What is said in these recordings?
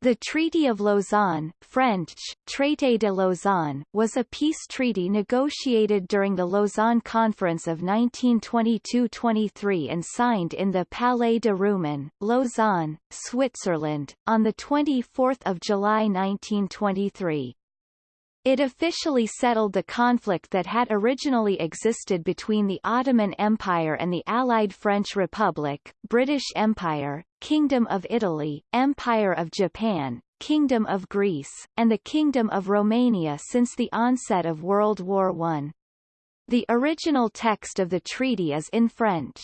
The Treaty of Lausanne French, Traité de Lausanne, was a peace treaty negotiated during the Lausanne Conference of 1922–23 and signed in the Palais de Rumine, Lausanne, Switzerland, on 24 July 1923. It officially settled the conflict that had originally existed between the Ottoman Empire and the Allied French Republic, British Empire, Kingdom of Italy, Empire of Japan, Kingdom of Greece, and the Kingdom of Romania since the onset of World War I. The original text of the treaty is in French.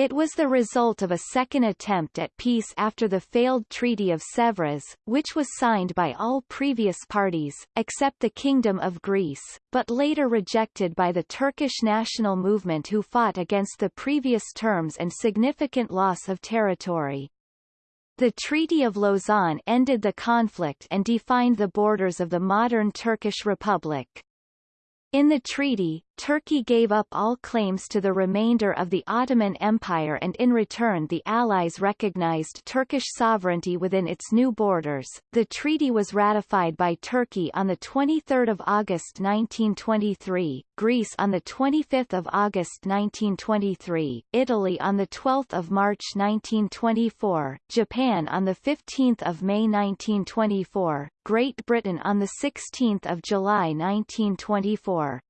It was the result of a second attempt at peace after the failed Treaty of Sèvres, which was signed by all previous parties, except the Kingdom of Greece, but later rejected by the Turkish national movement who fought against the previous terms and significant loss of territory. The Treaty of Lausanne ended the conflict and defined the borders of the modern Turkish Republic. In the treaty, Turkey gave up all claims to the remainder of the Ottoman Empire and in return the Allies recognized Turkish sovereignty within its new borders. The treaty was ratified by Turkey on 23 August 1923, Greece on 25 August 1923, Italy on 12 March 1924, Japan on 15 May 1924, Great Britain on 16 July 1924.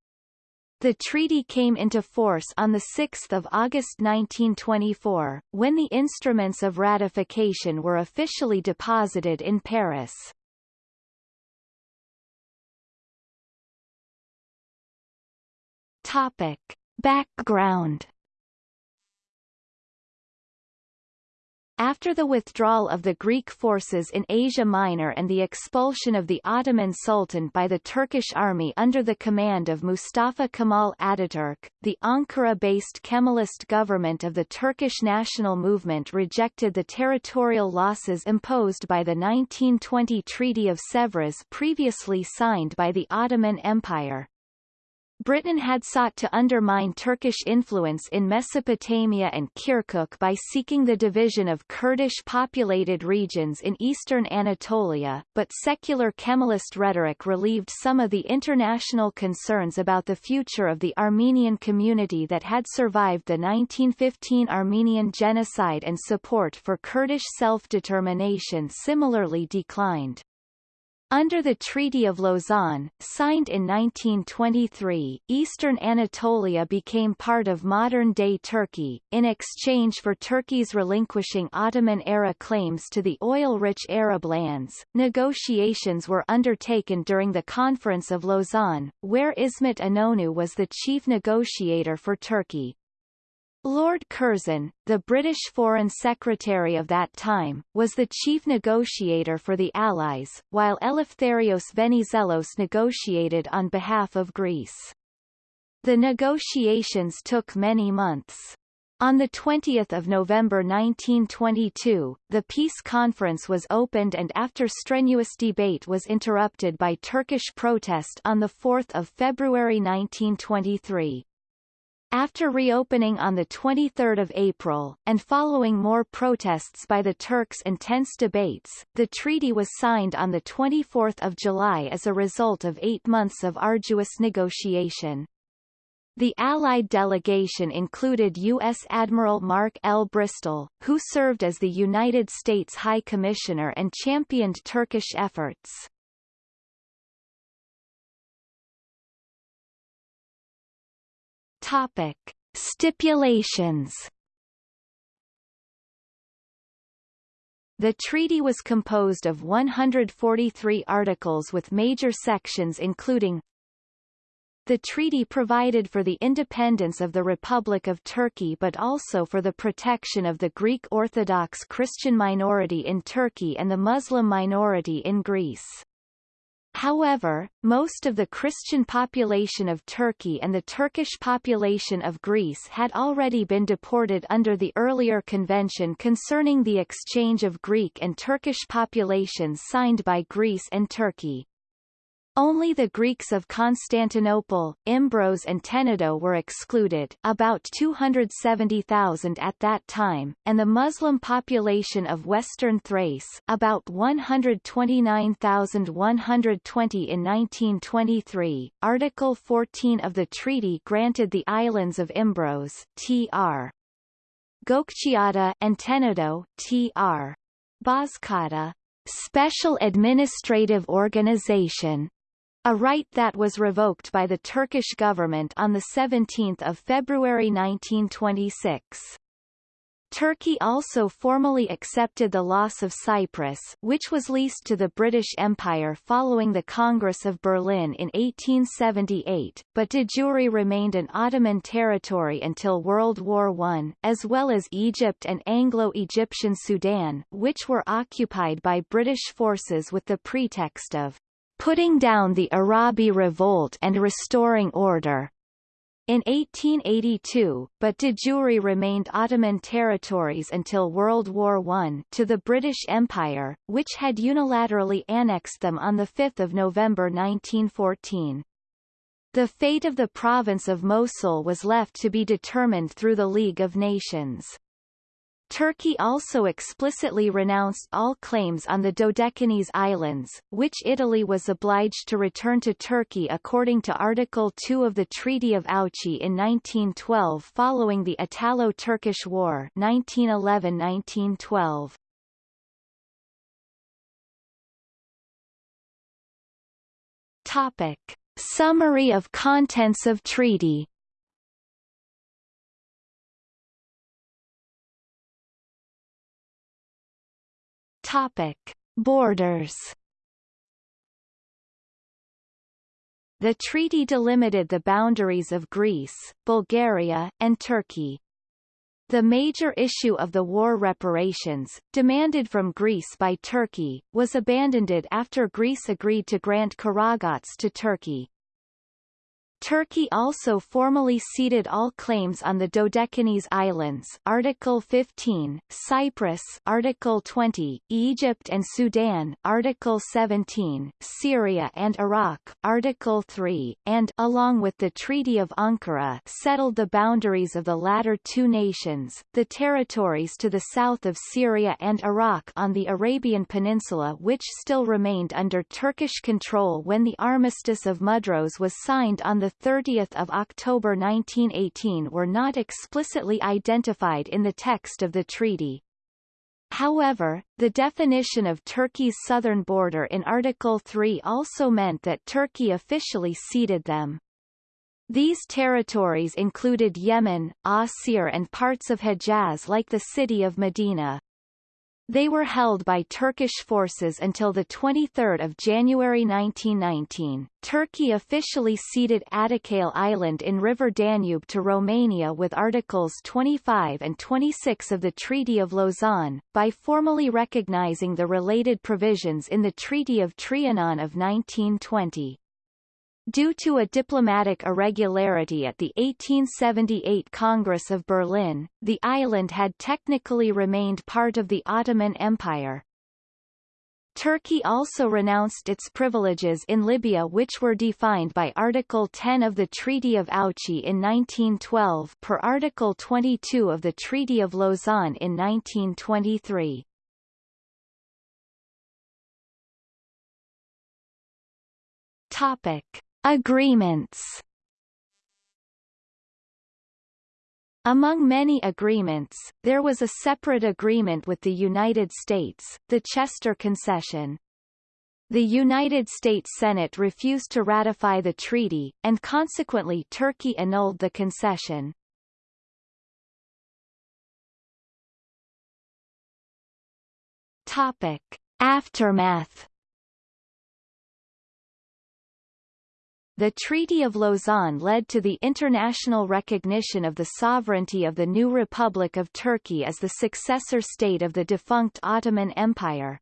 The treaty came into force on 6 August 1924, when the instruments of ratification were officially deposited in Paris. Topic. Background After the withdrawal of the Greek forces in Asia Minor and the expulsion of the Ottoman Sultan by the Turkish army under the command of Mustafa Kemal Ataturk, the Ankara-based Kemalist government of the Turkish national movement rejected the territorial losses imposed by the 1920 Treaty of Sèvres previously signed by the Ottoman Empire. Britain had sought to undermine Turkish influence in Mesopotamia and Kirkuk by seeking the division of Kurdish-populated regions in eastern Anatolia, but secular Kemalist rhetoric relieved some of the international concerns about the future of the Armenian community that had survived the 1915 Armenian genocide and support for Kurdish self-determination similarly declined. Under the Treaty of Lausanne, signed in 1923, eastern Anatolia became part of modern-day Turkey, in exchange for Turkey's relinquishing Ottoman-era claims to the oil-rich Arab lands. Negotiations were undertaken during the Conference of Lausanne, where Ismet Inonu was the chief negotiator for Turkey. Lord Curzon, the British Foreign Secretary of that time, was the chief negotiator for the Allies, while Eleftherios Venizelos negotiated on behalf of Greece. The negotiations took many months. On 20 November 1922, the peace conference was opened and after strenuous debate was interrupted by Turkish protest on 4 February 1923. After reopening on 23 April, and following more protests by the Turks and tense debates, the treaty was signed on 24 July as a result of eight months of arduous negotiation. The Allied delegation included U.S. Admiral Mark L. Bristol, who served as the United States High Commissioner and championed Turkish efforts. Topic. Stipulations The treaty was composed of 143 articles with major sections including the treaty provided for the independence of the Republic of Turkey but also for the protection of the Greek Orthodox Christian minority in Turkey and the Muslim minority in Greece. However, most of the Christian population of Turkey and the Turkish population of Greece had already been deported under the earlier convention concerning the exchange of Greek and Turkish populations signed by Greece and Turkey. Only the Greeks of Constantinople, Imbros and Tenedo were excluded about 270,000 at that time, and the Muslim population of western Thrace about 129,120 in 1923. Article 14 of the treaty granted the islands of Imbros tr. Gökçeada and Tenedo tr. Bozcaada special administrative organization a right that was revoked by the Turkish government on 17 February 1926. Turkey also formally accepted the loss of Cyprus which was leased to the British Empire following the Congress of Berlin in 1878, but de jure remained an Ottoman territory until World War I, as well as Egypt and Anglo-Egyptian Sudan which were occupied by British forces with the pretext of putting down the Arabi revolt and restoring order. In 1882, but de jure remained Ottoman territories until World War I to the British Empire, which had unilaterally annexed them on 5 November 1914. The fate of the province of Mosul was left to be determined through the League of Nations. Turkey also explicitly renounced all claims on the Dodecanese Islands, which Italy was obliged to return to Turkey according to Article 2 of the Treaty of Ouchy in 1912 following the Italo-Turkish War 1911-1912. Topic. Summary of contents of treaty Topic: Borders. The treaty delimited the boundaries of Greece, Bulgaria, and Turkey. The major issue of the war reparations, demanded from Greece by Turkey, was abandoned after Greece agreed to grant Karaağaç to Turkey. Turkey also formally ceded all claims on the Dodecanese Islands Article 15, Cyprus Article 20, Egypt and Sudan Article 17, Syria and Iraq Article 3, and along with the Treaty of Ankara settled the boundaries of the latter two nations, the territories to the south of Syria and Iraq on the Arabian Peninsula which still remained under Turkish control when the Armistice of Mudros was signed on the 30 October 1918 were not explicitly identified in the text of the treaty. However, the definition of Turkey's southern border in Article 3 also meant that Turkey officially ceded them. These territories included Yemen, Asir and parts of Hejaz like the city of Medina. They were held by Turkish forces until 23 January 1919. Turkey officially ceded Ada Kaleh Island in River Danube to Romania with Articles 25 and 26 of the Treaty of Lausanne, by formally recognizing the related provisions in the Treaty of Trianon of 1920. Due to a diplomatic irregularity at the 1878 Congress of Berlin, the island had technically remained part of the Ottoman Empire. Turkey also renounced its privileges in Libya which were defined by Article 10 of the Treaty of Ouchy in 1912 per Article 22 of the Treaty of Lausanne in 1923. Topic. Agreements Among many agreements, there was a separate agreement with the United States, the Chester Concession. The United States Senate refused to ratify the treaty, and consequently Turkey annulled the concession. Topic. Aftermath The Treaty of Lausanne led to the international recognition of the sovereignty of the new Republic of Turkey as the successor state of the defunct Ottoman Empire.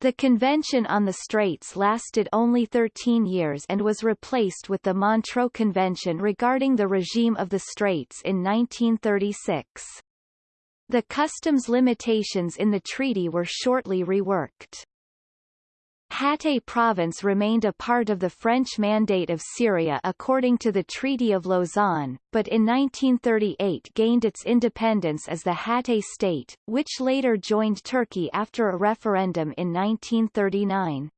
The Convention on the Straits lasted only 13 years and was replaced with the Montreux Convention regarding the regime of the Straits in 1936. The customs limitations in the treaty were shortly reworked. Hatay province remained a part of the French Mandate of Syria according to the Treaty of Lausanne, but in 1938 gained its independence as the Hatay state, which later joined Turkey after a referendum in 1939.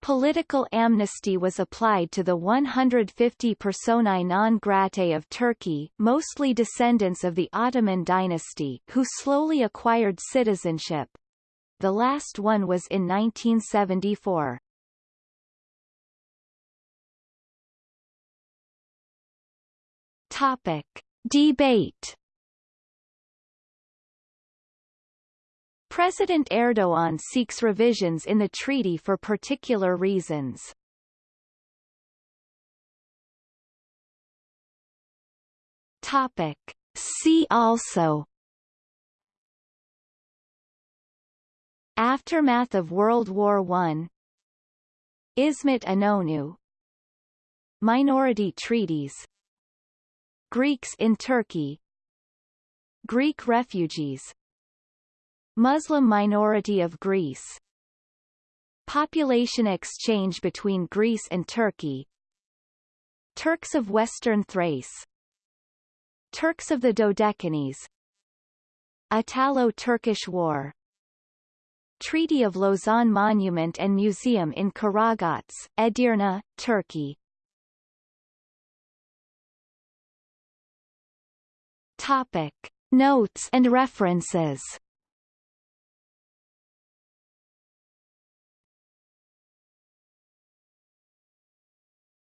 Political amnesty was applied to the 150 personae non gratae of Turkey mostly descendants of the Ottoman dynasty who slowly acquired citizenship, the last one was in 1974. Topic. Debate President Erdogan seeks revisions in the treaty for particular reasons. Topic. See also Aftermath of World War I Ismet Inonu Minority treaties. Greeks in Turkey. Greek refugees. Muslim minority of Greece. Population exchange between Greece and Turkey. Turks of Western Thrace. Turks of the Dodecanese. Italo-Turkish War Treaty of Lausanne Monument and Museum in Karaağaç, Edirne, Turkey. Topic. Notes and references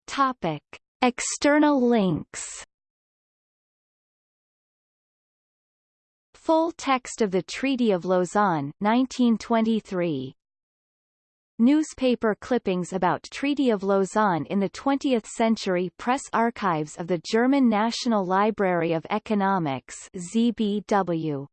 Topic. External links Full text of the Treaty of Lausanne 1923. Newspaper clippings about Treaty of Lausanne in the 20th Century Press Archives of the German National Library of Economics ZBW